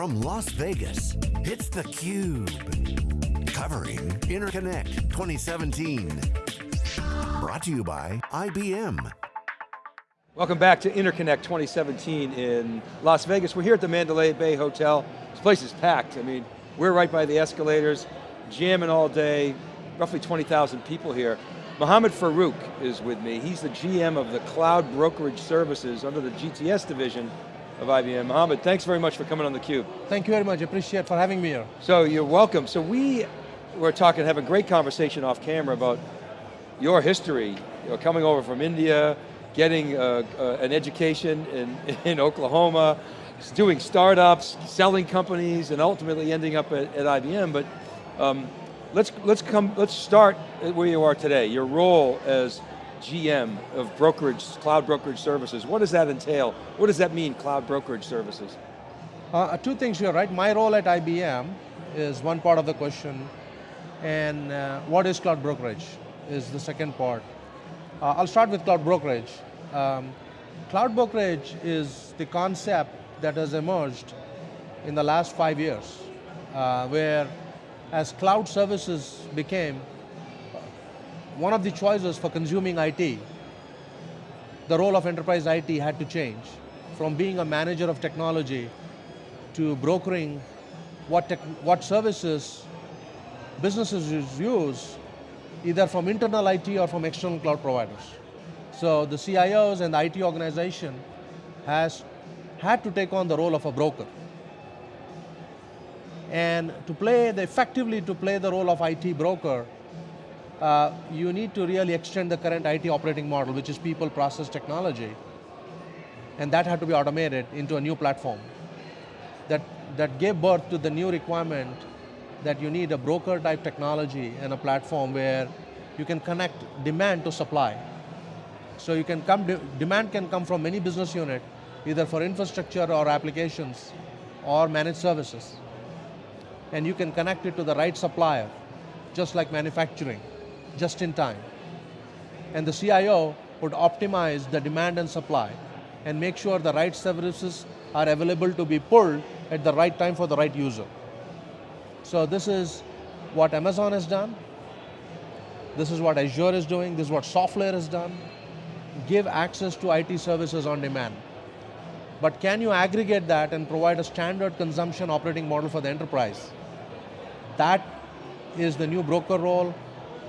From Las Vegas, it's theCUBE. Covering Interconnect 2017. Brought to you by IBM. Welcome back to Interconnect 2017 in Las Vegas. We're here at the Mandalay Bay Hotel. This place is packed. I mean, we're right by the escalators, jamming all day, roughly 20,000 people here. Mohammed Farooq is with me. He's the GM of the Cloud Brokerage Services under the GTS division of IBM. Mohammed, thanks very much for coming on theCUBE. Thank you very much, appreciate for having me here. So you're welcome. So we were talking, having a great conversation off camera about your history, you know, coming over from India, getting uh, uh, an education in, in Oklahoma, doing startups, selling companies, and ultimately ending up at, at IBM, but um, let's, let's, come, let's start where you are today, your role as GM of brokerage, cloud brokerage services. What does that entail? What does that mean, cloud brokerage services? Uh, two things here, right? My role at IBM is one part of the question, and uh, what is cloud brokerage is the second part. Uh, I'll start with cloud brokerage. Um, cloud brokerage is the concept that has emerged in the last five years, uh, where as cloud services became one of the choices for consuming IT, the role of enterprise IT had to change from being a manager of technology to brokering what, what services businesses use either from internal IT or from external cloud providers. So the CIOs and the IT organization has had to take on the role of a broker. And to play, the, effectively to play the role of IT broker, uh, you need to really extend the current IT operating model, which is people, process, technology. And that had to be automated into a new platform. That, that gave birth to the new requirement that you need a broker type technology and a platform where you can connect demand to supply. So you can come, de demand can come from many business unit, either for infrastructure or applications or managed services. And you can connect it to the right supplier, just like manufacturing, just in time. And the CIO would optimize the demand and supply and make sure the right services are available to be pulled at the right time for the right user. So this is what Amazon has done. This is what Azure is doing. This is what SoftLayer has done. Give access to IT services on demand. But can you aggregate that and provide a standard consumption operating model for the enterprise? That is the new broker role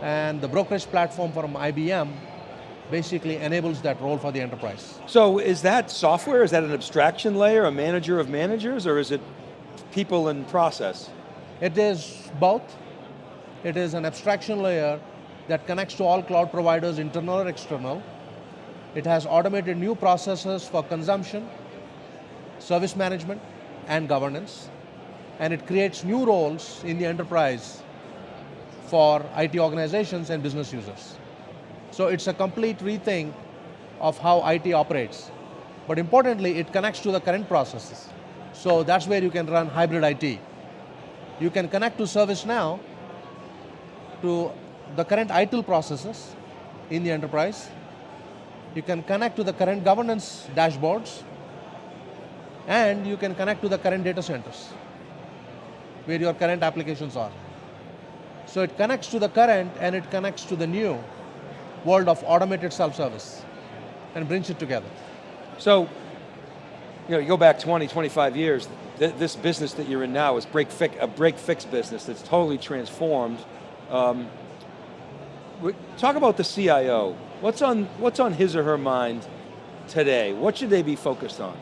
and the brokerage platform from IBM basically enables that role for the enterprise. So is that software, is that an abstraction layer, a manager of managers, or is it people and process? It is both. It is an abstraction layer that connects to all cloud providers, internal or external. It has automated new processes for consumption, service management, and governance. And it creates new roles in the enterprise for IT organizations and business users. So it's a complete rethink of how IT operates. But importantly, it connects to the current processes. So that's where you can run hybrid IT. You can connect to ServiceNow to the current ITIL processes in the enterprise. You can connect to the current governance dashboards and you can connect to the current data centers where your current applications are. So it connects to the current and it connects to the new world of automated self-service and brings it together. So, you know, you go back 20, 25 years, th this business that you're in now is break fix, a break fix business that's totally transformed. Um, talk about the CIO. What's on, what's on his or her mind today? What should they be focused on?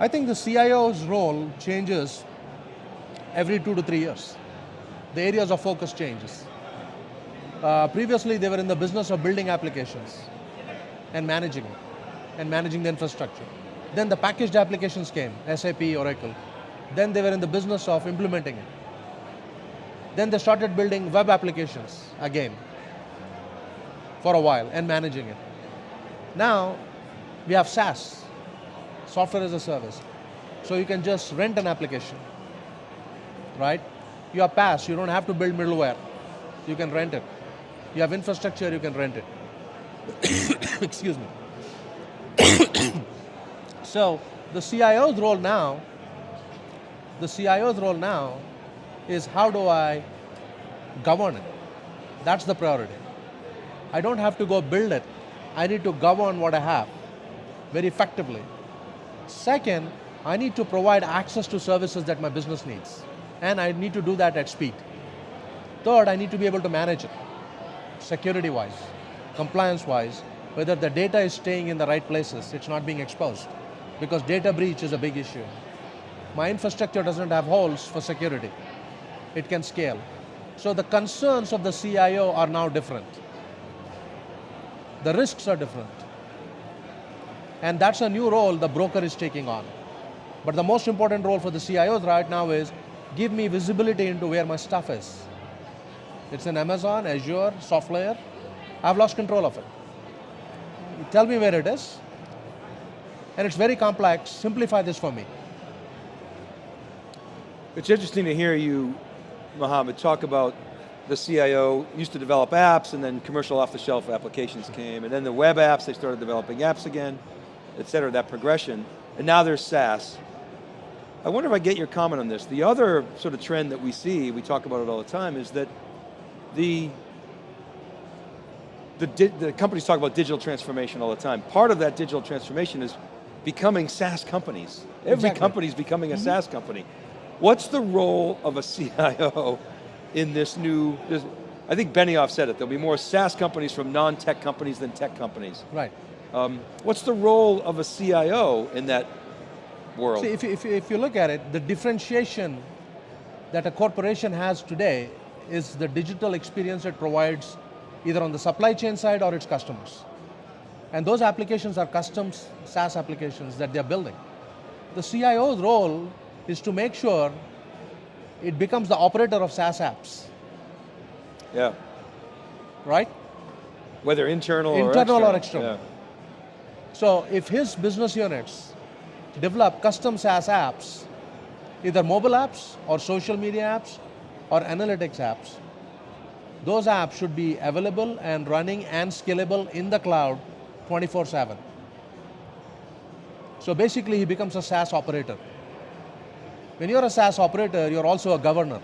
I think the CIO's role changes every two to three years. The areas of focus changes. Uh, previously, they were in the business of building applications and managing it, and managing the infrastructure. Then the packaged applications came, SAP, Oracle. Then they were in the business of implementing it. Then they started building web applications again for a while and managing it. Now, we have SaaS, software as a service. So you can just rent an application, right? You have PaaS, you don't have to build middleware. You can rent it. You have infrastructure, you can rent it. Excuse me. So the CIO's role now The CIO's role now is how do I govern it? That's the priority. I don't have to go build it. I need to govern what I have very effectively. Second, I need to provide access to services that my business needs. And I need to do that at speed. Third, I need to be able to manage it, security-wise, compliance-wise, whether the data is staying in the right places, it's not being exposed. Because data breach is a big issue. My infrastructure doesn't have holes for security. It can scale. So the concerns of the CIO are now different. The risks are different. And that's a new role the broker is taking on. But the most important role for the CIOs right now is give me visibility into where my stuff is. It's in Amazon, Azure, SoftLayer. I've lost control of it. You tell me where it is, and it's very complex. Simplify this for me. It's interesting to hear you, Mohammed, talk about the CIO used to develop apps and then commercial off-the-shelf applications came, and then the web apps, they started developing apps again, et cetera, that progression, and now there's SaaS. I wonder if I get your comment on this. The other sort of trend that we see, we talk about it all the time, is that the, the, the companies talk about digital transformation all the time. Part of that digital transformation is becoming SaaS companies. Every Exactly. company is becoming a SaaS company. What's the role of a CIO in this new, this, I think Benioff said it, there'll be more SaaS companies from non-tech companies than tech companies. Right. Um, what's the role of a CIO in that world? See, if you, if, if you look at it, the differentiation that a corporation has today is the digital experience it provides either on the supply chain side or its customers. And those applications are custom SaaS applications that they're building. The CIO's role is to make sure it becomes the operator of SaaS apps, yeah, right? whether internal, Internal or or external. external. So if his business units develop custom SaaS apps, either mobile apps or social media apps or analytics apps, those apps should be available and running and scalable in the cloud 24-7. So basically he becomes a SaaS operator. When you're a SaaS operator, you're also a governor.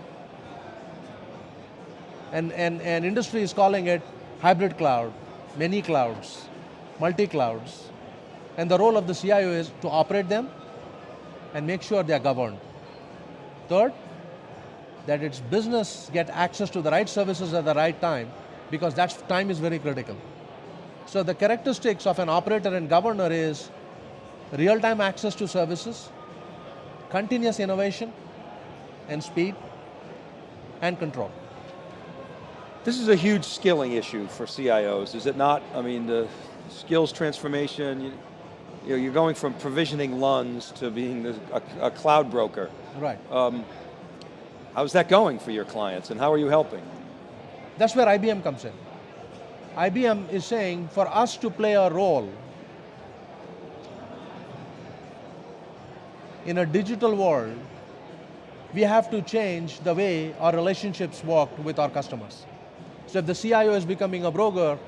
And, and, and industry is calling it hybrid cloud, many clouds, multi-clouds. And the role of the CIO is to operate them and make sure they are governed. Third, that its business get access to the right services at the right time because that time is very critical. So the characteristics of an operator and governor is real-time access to services, continuous innovation and speed, and control. This is a huge skilling issue for CIOs, is it not? I mean, the skills transformation, you, know, you're going from provisioning LUNs to being a, a cloud broker. Right. Um, how's that going for your clients and how are you helping? That's where IBM comes in. IBM is saying for us to play a role in a digital world, we have to change the way our relationships work with our customers. So if the CIO is becoming a broker,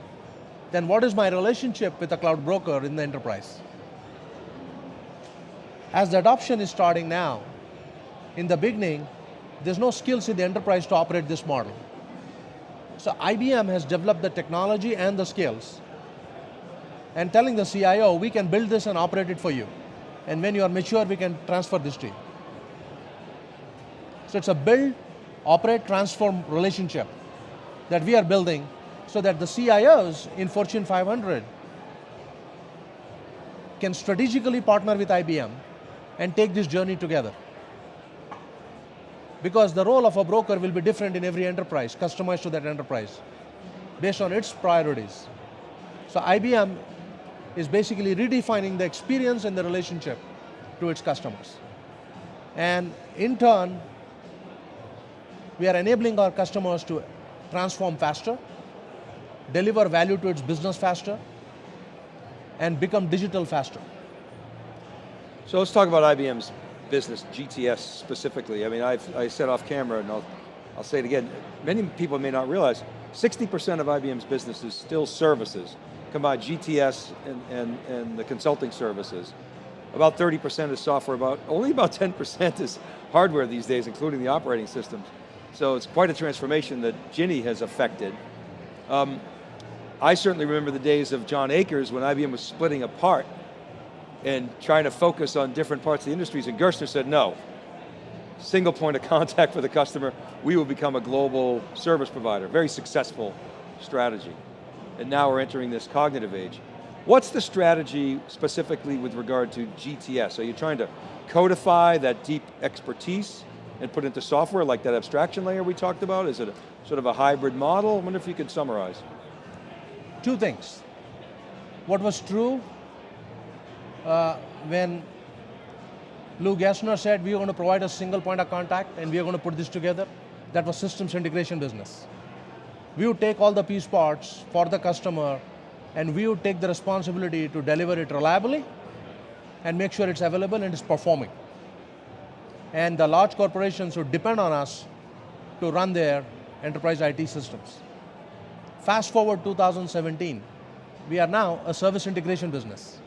then what is my relationship with a cloud broker in the enterprise? As the adoption is starting now, in the beginning, there's no skills in the enterprise to operate this model. So IBM has developed the technology and the skills and telling the CIO, we can build this and operate it for you. And when you are mature, we can transfer this to you. So it's a build, operate, transform relationship that we are building so that the CIOs in Fortune 500 can strategically partner with IBM and take this journey together. Because the role of a broker will be different in every enterprise, customized to that enterprise, based on its priorities. So IBM is basically redefining the experience and the relationship to its customers. And in turn, we are enabling our customers to transform faster, deliver value to its business faster, and become digital faster. So let's talk about IBM's business, GTS specifically. I mean, I've, I said off camera, and I'll, I'll say it again, many people may not realize, 60% of IBM's business is still services, combine GTS and, and, and the consulting services. about 30% is software, about only about 10% is hardware these days, including the operating systems. So it's quite a transformation that Ginny has affected. Um, I certainly remember the days of John Akers when IBM was splitting apart and trying to focus on different parts of the industries, and Gerstner said, no, single point of contact for the customer, we will become a global service provider. Very successful strategy. And now we're entering this cognitive age. What's the strategy specifically with regard to GTS? Are you trying to codify that deep expertise and put it into software like that abstraction layer we talked about? Is it a, sort of a hybrid model? I wonder if you could summarize. Two things. What was true uh, when Lou Gerstner said we are going to provide a single point of contact and we are going to put this together, that was systems integration business. We would take all the piece parts for the customer and we would take the responsibility to deliver it reliably and make sure it's available and it's performing. And the large corporations would depend on us to run their enterprise IT systems. Fast forward 2017, we are now a service integration business.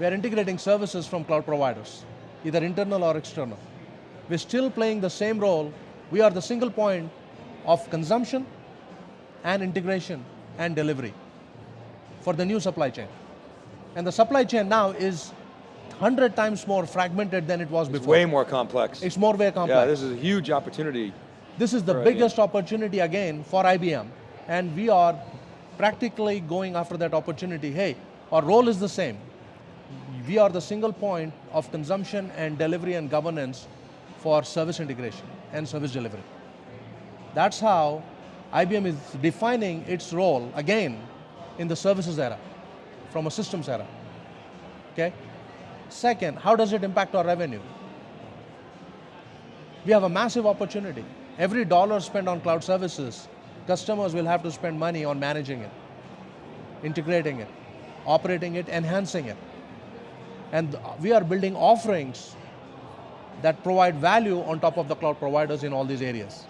We are integrating services from cloud providers, either internal or external. We're still playing the same role. We are the single point of consumption and integration and delivery for the new supply chain. And the supply chain now is 100 times more fragmented than it was it's before. way more complex. It's more way complex. Yeah, this is a huge opportunity. This is the biggest opportunity again for IBM, and we are practically going after that opportunity. Hey, our role is the same. We are the single point of consumption and delivery and governance for service integration and service delivery. That's how IBM is defining its role, again, in the services era, from a systems era, okay? Second, how does it impact our revenue? We have a massive opportunity. Every dollar spent on cloud services, customers will have to spend money on managing it, integrating it, operating it, enhancing it. And we are building offerings that provide value on top of the cloud providers in all these areas.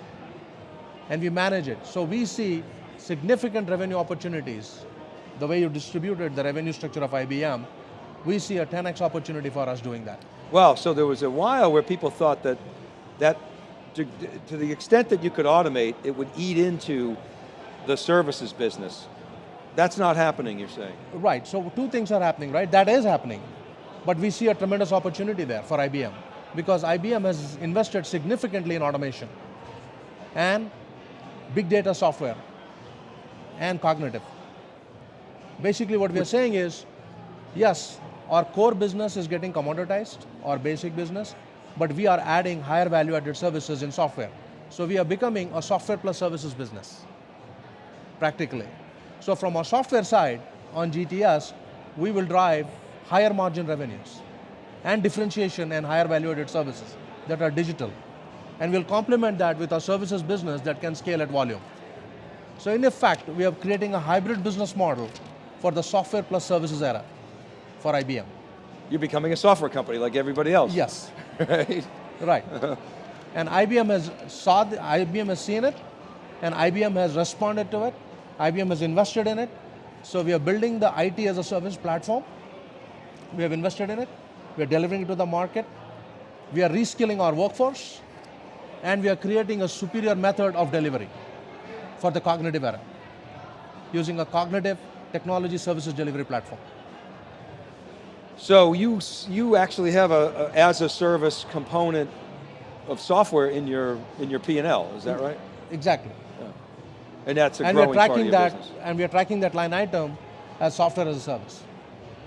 And we manage it. So we see significant revenue opportunities. The way you distributed the revenue structure of IBM, we see a 10x opportunity for us doing that. Well, so there was a while where people thought that, that to, to the extent that you could automate, it would eat into the services business. That's not happening, you're saying. Right, so two things are happening, right? That is happening. But we see a tremendous opportunity there for IBM because IBM has invested significantly in automation and big data software and cognitive. Basically what we are saying is, yes, our core business is getting commoditized, our basic business, but we are adding higher value added services in software. So we are becoming a software plus services business, practically. So from our software side, on GTS, we will drive higher margin revenues and differentiation and higher value added services that are digital. And we'll complement that with our services business that can scale at volume. So in effect, we are creating a hybrid business model for the software plus services era for IBM. You're becoming a software company like everybody else. Yes. right? Right. and IBM has saw the, IBM has seen it, and IBM has responded to it. IBM has invested in it. So we are building the IT as a service platform. We have invested in it. We are delivering it to the market. We are reskilling our workforce. And we are creating a superior method of delivery for the cognitive era using a cognitive technology services delivery platform. So you, you actually have a, a as a service component of software in your, in your P&L, is that right? Exactly. And that's a and we are growing part of tracking your that, business. and we are tracking that line item as software as a service.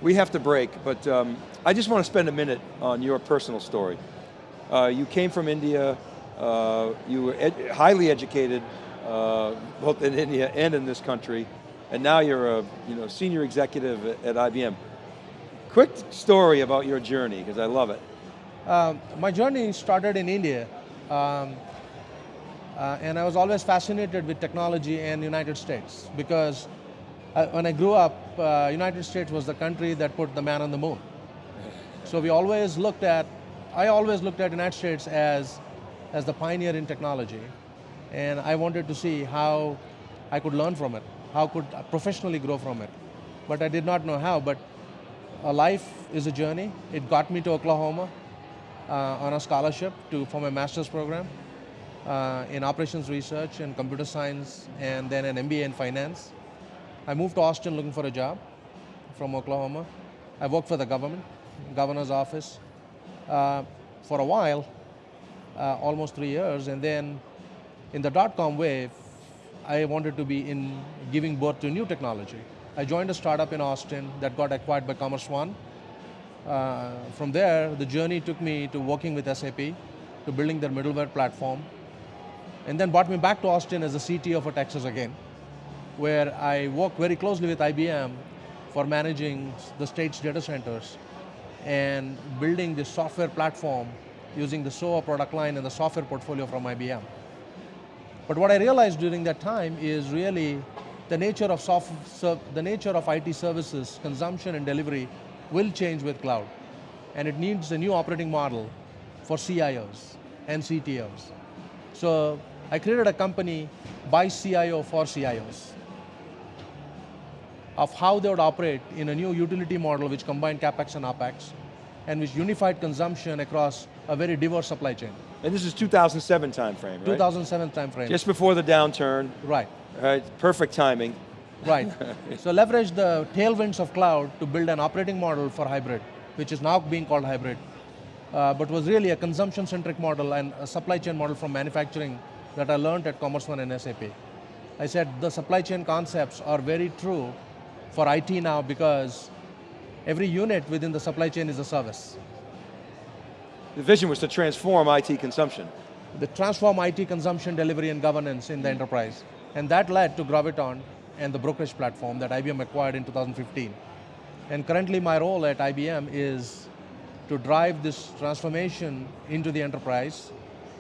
We have to break, but um, I just want to spend a minute on your personal story. Uh, you came from India, uh, you were ed highly educated, uh, both in India and in this country, and now you're a you know, senior executive at, at IBM. Quick story about your journey, because I love it. Um, my journey started in India, um, uh, and I was always fascinated with technology and the United States because when I grew up, uh, United States was the country that put the man on the moon. So we always looked at, I always looked at United States as, as the pioneer in technology, and I wanted to see how I could learn from it, how could I professionally grow from it. But I did not know how, but a life is a journey. It got me to Oklahoma uh, on a scholarship to for my master's program uh, in operations research and computer science, and then an MBA in finance. I moved to Austin looking for a job from Oklahoma. I worked for the government, governor's office, uh, for a while, uh, almost three years, and then in the dot-com wave, I wanted to be in giving birth to new technology. I joined a startup in Austin that got acquired by Commerce One. Uh, from there, the journey took me to working with SAP, to building their middleware platform, and then brought me back to Austin as the CTO for Texas again, where I work very closely with IBM for managing the state's data centers and building the software platform using the SOA product line and the software portfolio from IBM. But what I realized during that time is really the nature of soft, the nature of IT services, consumption and delivery will change with cloud. And it needs a new operating model for CIOs and CTOs. So I created a company by CIO for CIOs of how they would operate in a new utility model which combined CapEx and OpEx and which unified consumption across a very diverse supply chain. And this is 2007 timeframe, right? 2007 timeframe. Just before the downturn, right. right? Perfect timing. Right. so leverage the tailwinds of cloud to build an operating model for hybrid, which is now being called hybrid, uh, but was really a consumption-centric model and a supply chain model from manufacturing that I learned at Commerce One and SAP. I said the supply chain concepts are very true for IT now because every unit within the supply chain is a service. The vision was to transform IT consumption. The transform IT consumption, delivery, and governance in the enterprise. And that led to Gravitant and the brokerage platform that IBM acquired in 2015. And currently my role at IBM is to drive this transformation into the enterprise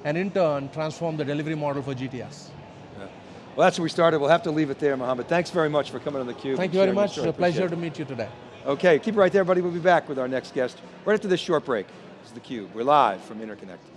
and in turn transform the delivery model for GTS. Well, that's where we started. We'll have to leave it there, Mohammed. Thanks very much for coming on theCUBE. Thank you very much, story. a pleasure to meet you today. Okay, keep it right there, everybody. We'll be back with our next guest right after this short break. This is theCUBE. We're live from Interconnect.